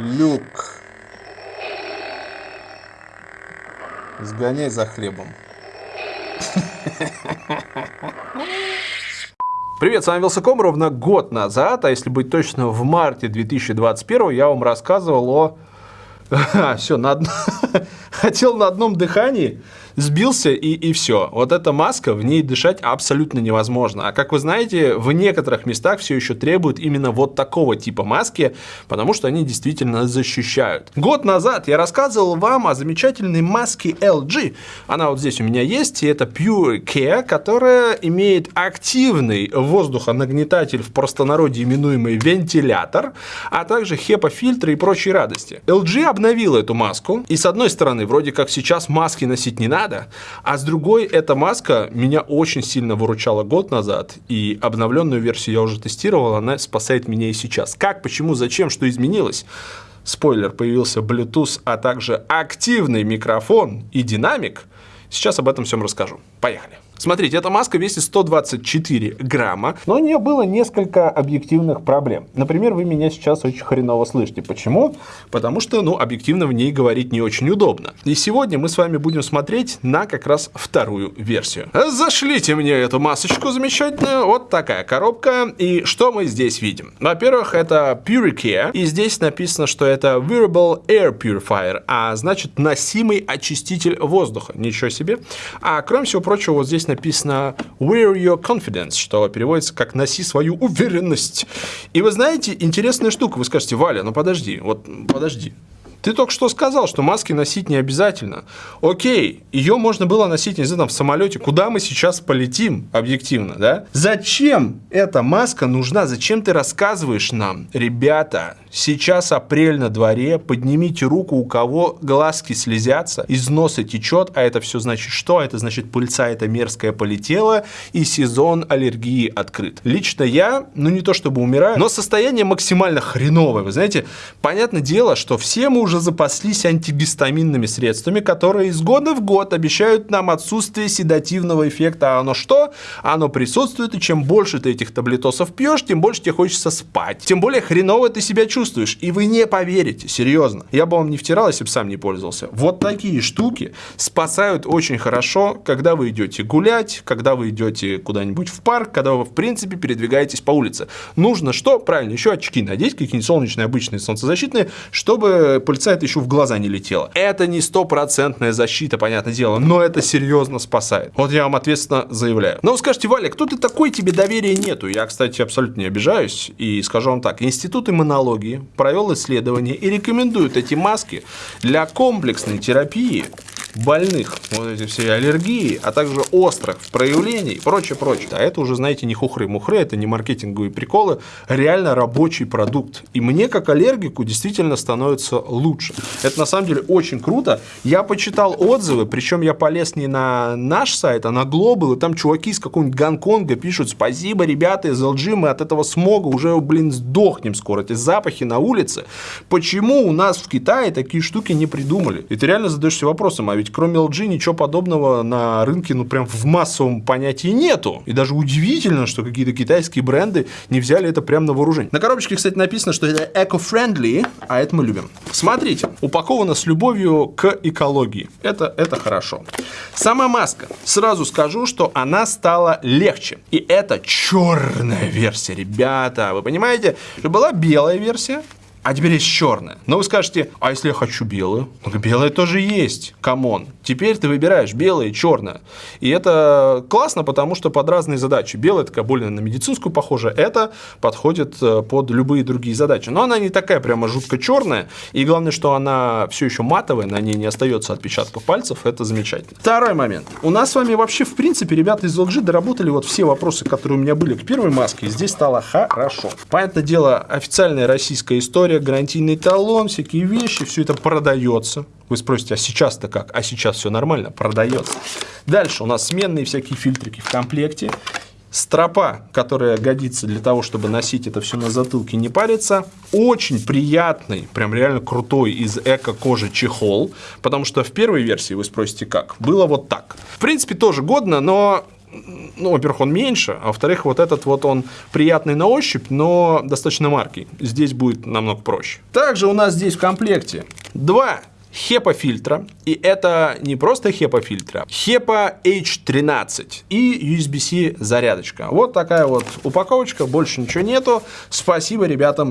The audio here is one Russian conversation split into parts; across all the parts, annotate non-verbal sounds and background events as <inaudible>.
Люк. Сгоняй за хлебом. Привет, с вами Вилсаком. Ровно год назад, а если быть точно, в марте 2021 я вам рассказывал о... <laughs> все, на од... <laughs> хотел на одном дыхании сбился и, и все. Вот эта маска, в ней дышать абсолютно невозможно. А как вы знаете, в некоторых местах все еще требуют именно вот такого типа маски, потому что они действительно защищают. Год назад я рассказывал вам о замечательной маске LG. Она вот здесь у меня есть, и это Pure Care, которая имеет активный воздухонагнетатель, в простонародье именуемый вентилятор, а также HEPA-фильтры и прочие радости. LG обновила эту маску, и с одной стороны, вроде как сейчас маски носить не надо, надо. А с другой, эта маска меня очень сильно выручала год назад, и обновленную версию я уже тестировал, она спасает меня и сейчас. Как, почему, зачем, что изменилось? Спойлер, появился Bluetooth, а также активный микрофон и динамик. Сейчас об этом всем расскажу. Поехали. Смотрите, эта маска весит 124 грамма, но у нее было несколько объективных проблем. Например, вы меня сейчас очень хреново слышите. Почему? Потому что, ну, объективно в ней говорить не очень удобно. И сегодня мы с вами будем смотреть на как раз вторую версию. Зашлите мне эту масочку замечательную. Вот такая коробка. И что мы здесь видим? Во-первых, это Puricare. И здесь написано, что это Wearable Air Purifier, а значит носимый очиститель воздуха. Ничего себе. А кроме всего прочего, вот здесь написано «Wear your confidence», что переводится как «носи свою уверенность». И вы знаете, интересная штука, вы скажете, Валя, ну подожди, вот подожди, ты только что сказал, что маски носить не обязательно. Окей, ее можно было носить, не знаю, там, в самолете. Куда мы сейчас полетим, объективно, да? Зачем эта маска нужна? Зачем ты рассказываешь нам? Ребята, сейчас апрель на дворе, поднимите руку, у кого глазки слезятся, из носа течет, а это все значит что? Это значит пыльца это мерзкая полетела, и сезон аллергии открыт. Лично я, ну не то чтобы умираю, но состояние максимально хреновое. Вы знаете, понятное дело, что все мы уже запаслись антигистаминными средствами, которые из года в год обещают нам отсутствие седативного эффекта. А оно что? Оно присутствует, и чем больше ты этих таблетосов пьешь, тем больше тебе хочется спать. Тем более хреново ты себя чувствуешь. И вы не поверите, серьезно. Я бы вам не втирал, если бы сам не пользовался. Вот такие штуки спасают очень хорошо, когда вы идете гулять, когда вы идете куда-нибудь в парк, когда вы, в принципе, передвигаетесь по улице. Нужно что? Правильно, еще очки надеть, какие-нибудь солнечные, обычные, солнцезащитные, чтобы пыльца это еще в глаза не летела. Это не стопроцентная защита, понятное дело, но это серьезно спасает. Вот я вам ответственно заявляю. Но вы скажете, Валя, кто ты такой, тебе доверия нету. Я, кстати, абсолютно не обижаюсь и скажу вам так. Институт иммунологии провел исследование и рекомендует эти маски для комплексной терапии больных, вот эти все аллергии, а также острых проявлений и прочее, прочее. А это уже, знаете, не хухры-мухры, это не маркетинговые приколы, реально рабочий продукт. И мне, как аллергику, действительно становится лучше. Это на самом деле очень круто. Я почитал отзывы, причем я полез не на наш сайт, а на Global, и там чуваки из какого-нибудь Гонконга пишут, спасибо, ребята из LG, мы от этого смога уже, блин, сдохнем скоро, эти запахи на улице. Почему у нас в Китае такие штуки не придумали? И ты реально задаешься вопросом, а ведь кроме LG ничего подобного на рынке, ну, прям в массовом понятии нету. И даже удивительно, что какие-то китайские бренды не взяли это прямо на вооружение. На коробочке, кстати, написано, что это eco-friendly, а это мы любим. Смотрите, упаковано с любовью к экологии. Это, это хорошо. Сама маска. Сразу скажу, что она стала легче. И это черная версия, ребята. Вы понимаете, что была белая версия, а теперь есть черная. Но вы скажете, а если я хочу белую? Ну, белая тоже есть. Come on. Теперь ты выбираешь белое и черное. И это классно, потому что под разные задачи. Белая такая более на медицинскую похожа. Это подходит э, под любые другие задачи. Но она не такая прямо жутко черная. И главное, что она все еще матовая, на ней не остается отпечатков пальцев. Это замечательно. Второй момент. У нас с вами вообще, в принципе, ребята из LG доработали вот все вопросы, которые у меня были к первой маске. И здесь стало хорошо. Понятное дело, официальная российская история история, гарантийный талон, всякие вещи, все это продается. Вы спросите, а сейчас-то как? А сейчас все нормально, продается. Дальше у нас сменные всякие фильтрики в комплекте. Стропа, которая годится для того, чтобы носить это все на затылке, не париться. Очень приятный, прям реально крутой из эко-кожи чехол. Потому что в первой версии, вы спросите как, было вот так. В принципе, тоже годно, но ну, во-первых, он меньше, а во-вторых, вот этот вот он приятный на ощупь, но достаточно маркий. Здесь будет намного проще. Также у нас здесь в комплекте два HEPA фильтра. И это не просто HEPA фильтра, HEPA H13 и USB-C зарядочка. Вот такая вот упаковочка, больше ничего нету. Спасибо ребятам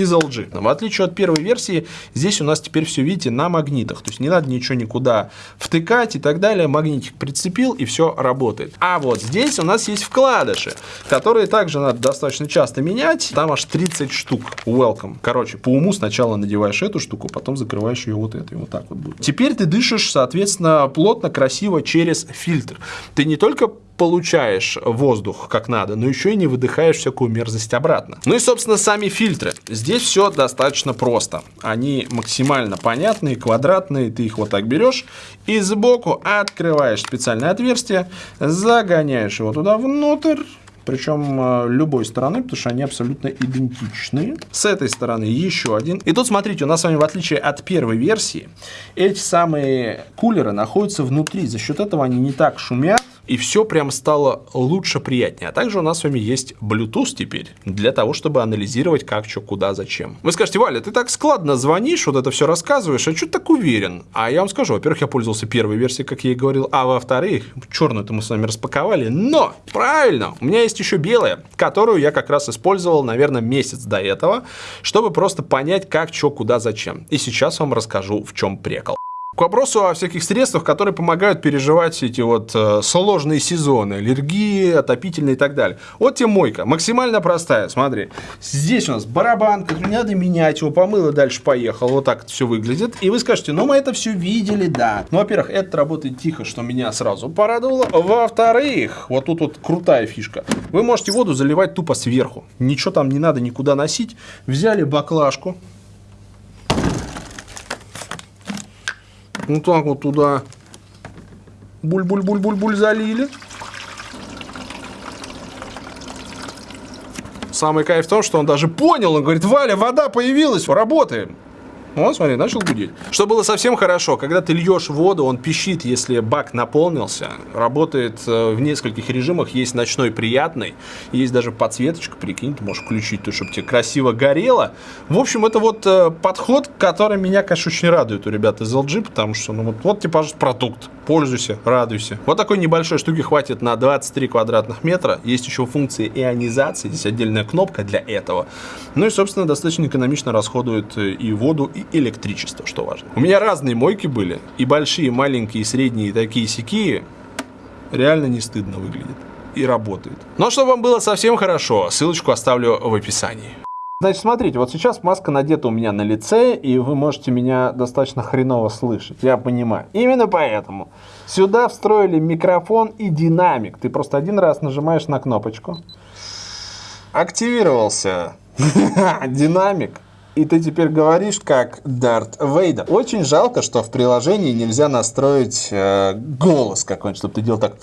из LG. В отличие от первой версии, здесь у нас теперь все, видите, на магнитах. То есть не надо ничего никуда втыкать и так далее. Магнитик прицепил и все работает. А вот здесь у нас есть вкладыши, которые также надо достаточно часто менять. Там аж 30 штук. Welcome. Короче, по уму сначала надеваешь эту штуку, потом закрываешь ее вот этой. Вот так вот будет. Теперь ты дышишь, соответственно, плотно, красиво через фильтр. Ты не только получаешь воздух как надо, но еще и не выдыхаешь всякую мерзость обратно. Ну и, собственно, сами фильтры. Здесь все достаточно просто. Они максимально понятные, квадратные. Ты их вот так берешь и сбоку открываешь специальное отверстие, загоняешь его туда внутрь, причем э, любой стороны, потому что они абсолютно идентичные. С этой стороны еще один. И тут, смотрите, у нас с вами, в отличие от первой версии, эти самые кулеры находятся внутри. За счет этого они не так шумят, и все прям стало лучше, приятнее. А также у нас с вами есть Bluetooth теперь, для того, чтобы анализировать как, что, куда, зачем. Вы скажете, Валя, ты так складно звонишь, вот это все рассказываешь, а что ты так уверен? А я вам скажу, во-первых, я пользовался первой версией, как я и говорил, а во-вторых, черную-то мы с вами распаковали, но, правильно, у меня есть еще белая, которую я как раз использовал, наверное, месяц до этого, чтобы просто понять, как, что, куда, зачем. И сейчас вам расскажу, в чем прикол. К вопросу о всяких средствах, которые помогают переживать эти вот э, сложные сезоны, аллергии, отопительные и так далее. Вот тебе мойка, максимально простая, смотри. Здесь у нас барабан, который не надо менять, его помыло, дальше поехал. Вот так это все выглядит. И вы скажете, ну мы это все видели, да. Ну, во-первых, это работает тихо, что меня сразу порадовало. Во-вторых, вот тут вот крутая фишка. Вы можете воду заливать тупо сверху. Ничего там не надо никуда носить. Взяли баклажку, Вот так вот туда буль-буль-буль-буль-буль залили. Самый кайф в том, что он даже понял, он говорит, Валя, вода появилась, работаем. Вот, смотри, начал гудеть. Что было совсем хорошо, когда ты льешь воду, он пищит, если бак наполнился. Работает э, в нескольких режимах. Есть ночной приятный, есть даже подсветочка, прикинь, ты можешь включить, то, чтобы тебе красиво горело. В общем, это вот э, подход, который меня, конечно, очень радует у ребят из LG, потому что, ну вот, вот тебе, пожалуйста, продукт. Пользуйся, радуйся. Вот такой небольшой штуки хватит на 23 квадратных метра. Есть еще функция ионизации, здесь отдельная кнопка для этого. Ну и, собственно, достаточно экономично расходует э, и воду, и электричество, что важно. У меня разные мойки были, и большие, и маленькие, и средние, и такие сякие. Реально не стыдно выглядит. И работает. Но чтобы вам было совсем хорошо, ссылочку оставлю в описании. Значит, смотрите, вот сейчас маска надета у меня на лице, и вы можете меня достаточно хреново слышать, я понимаю. Именно поэтому сюда встроили микрофон и динамик. Ты просто один раз нажимаешь на кнопочку. Активировался <laughs> динамик. И ты теперь говоришь как Дарт Вейдер. Очень жалко, что в приложении нельзя настроить э, голос какой-нибудь, чтобы ты делал так...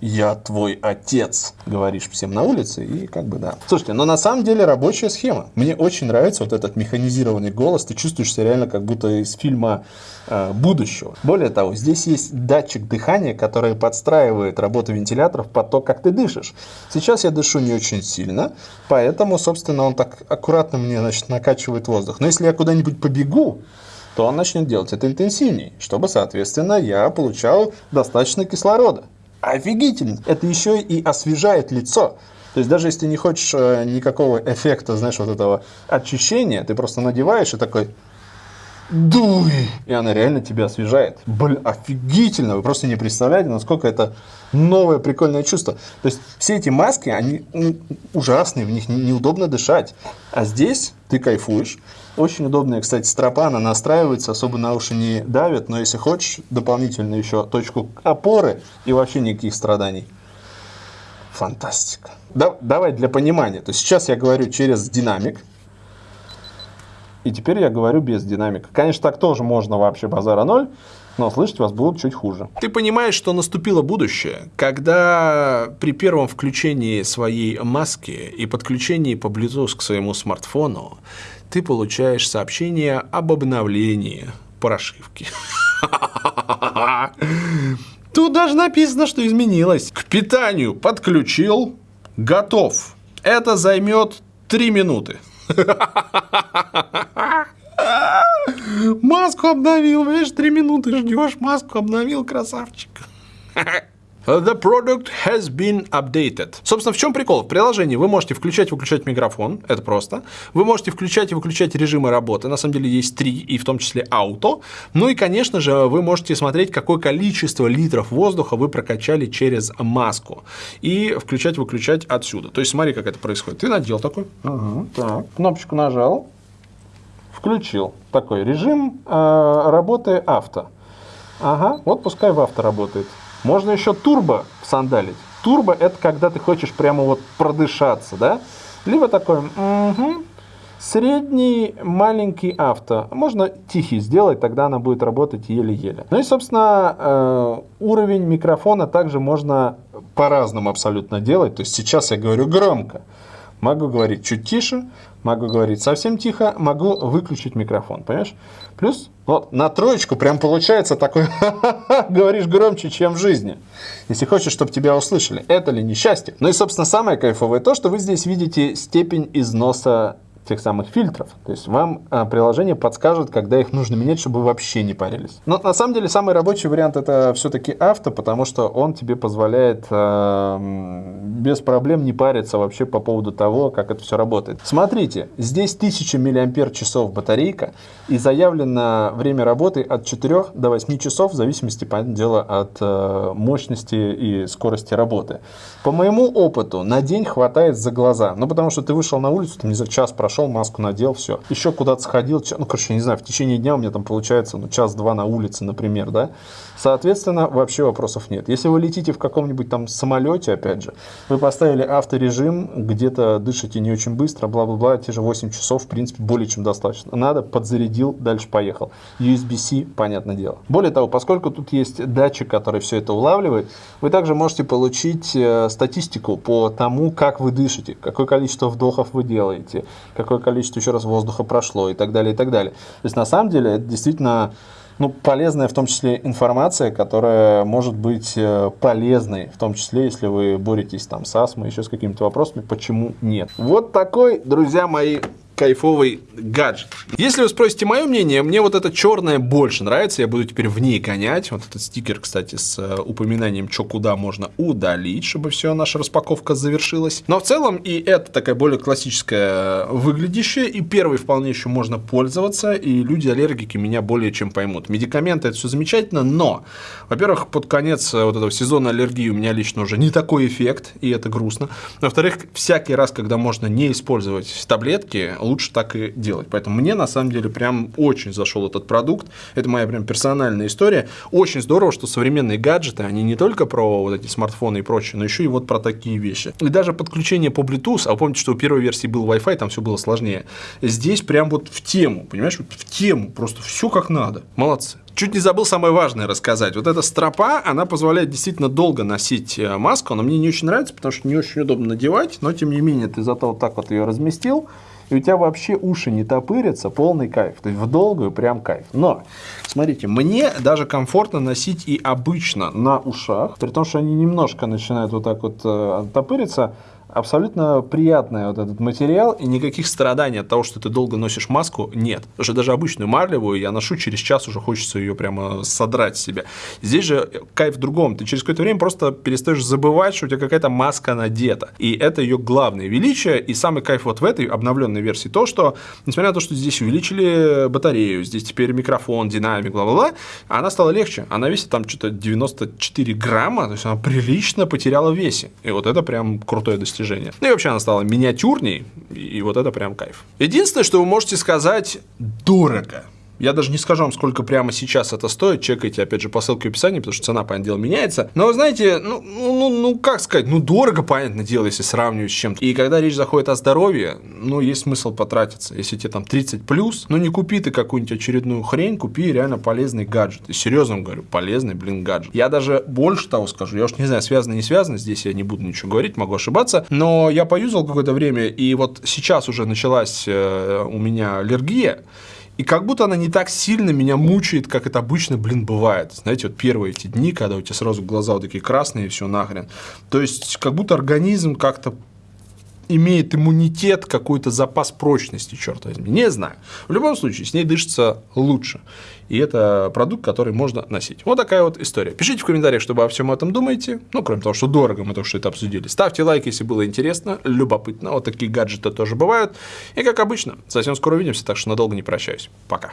Я твой отец, говоришь всем на улице, и как бы да. Слушайте, но на самом деле рабочая схема. Мне очень нравится вот этот механизированный голос. Ты чувствуешь себя реально как будто из фильма э, будущего. Более того, здесь есть датчик дыхания, который подстраивает работу вентиляторов под то, как ты дышишь. Сейчас я дышу не очень сильно, поэтому, собственно, он так аккуратно мне значит, накачивает воздух. Но если я куда-нибудь побегу, то он начнет делать это интенсивнее, чтобы, соответственно, я получал достаточно кислорода. Офигительно! Это еще и освежает лицо. То есть даже если ты не хочешь э, никакого эффекта, знаешь, вот этого очищения, ты просто надеваешь и такой дуй, и она реально тебя освежает. Блин, офигительно, вы просто не представляете, насколько это новое прикольное чувство. То есть все эти маски, они ну, ужасные, в них неудобно дышать. А здесь ты кайфуешь. Очень удобная, кстати, стропа, она настраивается, особо на уши не давит, но если хочешь, дополнительно еще точку опоры и вообще никаких страданий. Фантастика. Да, давай для понимания. То есть сейчас я говорю через динамик, и теперь я говорю без динамика. Конечно, так тоже можно вообще базара ноль, но слышать вас будут чуть хуже. Ты понимаешь, что наступило будущее, когда при первом включении своей маски и подключении по Bluetooth к своему смартфону ты получаешь сообщение об обновлении прошивки. <laughs> Тут даже написано, что изменилось. К питанию подключил, готов. Это займет 3 минуты. Маску обновил, видишь, 3 минуты ждешь, маску обновил, красавчик. The product has been updated. Собственно, в чем прикол? В приложении вы можете включать и выключать микрофон, это просто. Вы можете включать и выключать режимы работы, на самом деле есть три, и в том числе ауто. Ну и, конечно же, вы можете смотреть, какое количество литров воздуха вы прокачали через маску. И включать-выключать отсюда. То есть смотри, как это происходит. Ты надел такой, ага, так, кнопочку нажал, включил такой режим э, работы авто. Ага, вот пускай в авто работает. Можно еще турбо сандалить. Турбо это когда ты хочешь прямо вот продышаться, да? Либо такой, угу, средний маленький авто. Можно тихий сделать, тогда она будет работать еле-еле. Ну и, собственно, э, уровень микрофона также можно по-разному абсолютно делать. То есть сейчас я говорю громко. Могу говорить чуть тише, могу говорить совсем тихо, могу выключить микрофон, понимаешь? Плюс вот на троечку прям получается такой, <laughs> говоришь громче, чем в жизни. Если хочешь, чтобы тебя услышали. Это ли несчастье? Ну и, собственно, самое кайфовое то, что вы здесь видите степень износа тех самых фильтров. То есть вам а, приложение подскажет, когда их нужно менять, чтобы вы вообще не парились. Но на самом деле самый рабочий вариант это все-таки авто, потому что он тебе позволяет э, без проблем не париться вообще по поводу того, как это все работает. Смотрите, здесь 1000 мАч батарейка и заявлено время работы от 4 до 8 часов в зависимости, понятное дело, от э, мощности и скорости работы. По моему опыту на день хватает за глаза. Ну, потому что ты вышел на улицу, там, не знаю, час прошел, маску надел, все. Еще куда-то сходил, ну, короче, не знаю, в течение дня у меня там получается, ну, час-два на улице, например, да. Соответственно, вообще вопросов нет. Если вы летите в каком-нибудь там самолете, опять же, вы поставили авторежим, где-то дышите не очень быстро, бла-бла-бла, те же 8 часов, в принципе, более чем достаточно. Надо, подзарядил, дальше поехал. USB-C, понятное дело. Более того, поскольку тут есть датчик, который все это улавливает, вы также можете получить э, статистику по тому, как вы дышите, какое количество вдохов вы делаете, какое количество еще раз воздуха прошло и так далее, и так далее. То есть, на самом деле, это действительно ну, полезная в том числе информация, которая может быть э, полезной, в том числе, если вы боретесь там с астмой, еще с какими-то вопросами, почему нет. Вот такой, друзья мои, кайфовый гаджет. Если вы спросите мое мнение, мне вот эта черная больше нравится, я буду теперь в ней гонять. Вот этот стикер, кстати, с э, упоминанием, что куда можно удалить, чтобы все, наша распаковка завершилась. Но в целом и это такая более классическая выглядящая, и первый вполне еще можно пользоваться, и люди-аллергики меня более чем поймут. Медикаменты это все замечательно, но, во-первых, под конец э, вот этого сезона аллергии у меня лично уже не такой эффект, и это грустно. Во-вторых, всякий раз, когда можно не использовать таблетки, лучше так и делать. Поэтому мне на самом деле прям очень зашел этот продукт. Это моя прям персональная история. Очень здорово, что современные гаджеты, они не только про вот эти смартфоны и прочее, но еще и вот про такие вещи. И даже подключение по Bluetooth, а вы помните, что у первой версии был Wi-Fi, там все было сложнее. Здесь прям вот в тему, понимаешь, в тему, просто все как надо. Молодцы. Чуть не забыл самое важное рассказать. Вот эта стропа, она позволяет действительно долго носить э, маску. Она мне не очень нравится, потому что не очень удобно надевать, но тем не менее ты зато вот так вот ее разместил и у тебя вообще уши не топырятся, полный кайф. То есть в долгую прям кайф. Но, смотрите, мне даже комфортно носить и обычно на ушах, при том, что они немножко начинают вот так вот э, топыриться, абсолютно приятный вот этот материал, и никаких страданий от того, что ты долго носишь маску, нет. Потому даже обычную марлевую я ношу, через час уже хочется ее прямо содрать с себя. Здесь же кайф в другом. Ты через какое-то время просто перестаешь забывать, что у тебя какая-то маска надета. И это ее главное величие. И самый кайф вот в этой обновленной версии то, что, несмотря на то, что здесь увеличили батарею, здесь теперь микрофон, динамик, бла-бла-бла, она стала легче. Она весит там что-то 94 грамма, то есть она прилично потеряла в весе. И вот это прям крутое достижение достижение. Ну и вообще она стала миниатюрней, и вот это прям кайф. Единственное, что вы можете сказать, дорого. Я даже не скажу вам, сколько прямо сейчас это стоит. Чекайте, опять же, по ссылке в описании, потому что цена, понятное дело, меняется. Но, знаете, ну, ну, ну, ну, как сказать, ну, дорого, понятное дело, если сравнивать с чем-то. И когда речь заходит о здоровье, ну, есть смысл потратиться. Если тебе там 30 плюс, ну, не купи ты какую-нибудь очередную хрень, купи реально полезный гаджет. И серьезно говорю, полезный, блин, гаджет. Я даже больше того скажу, я уж не знаю, связано, не связано, здесь я не буду ничего говорить, могу ошибаться, но я поюзал какое-то время, и вот сейчас уже началась э, у меня аллергия, И как будто она не так сильно меня мучает, как это обычно, блин, бывает. Знаете, вот первые эти дни, когда у тебя сразу глаза вот такие красные, и все нахрен. То есть, как будто организм как-то имеет иммунитет, какой-то запас прочности, черт возьми. Не знаю. В любом случае, с ней дышится лучше. И это продукт, который можно носить. Вот такая вот история. Пишите в комментариях, что вы обо всем этом думаете. Ну, кроме того, что дорого, мы то, что это обсудили. Ставьте лайк, если было интересно, любопытно. Вот такие гаджеты тоже бывают. И, как обычно, совсем скоро увидимся, так что надолго не прощаюсь. Пока.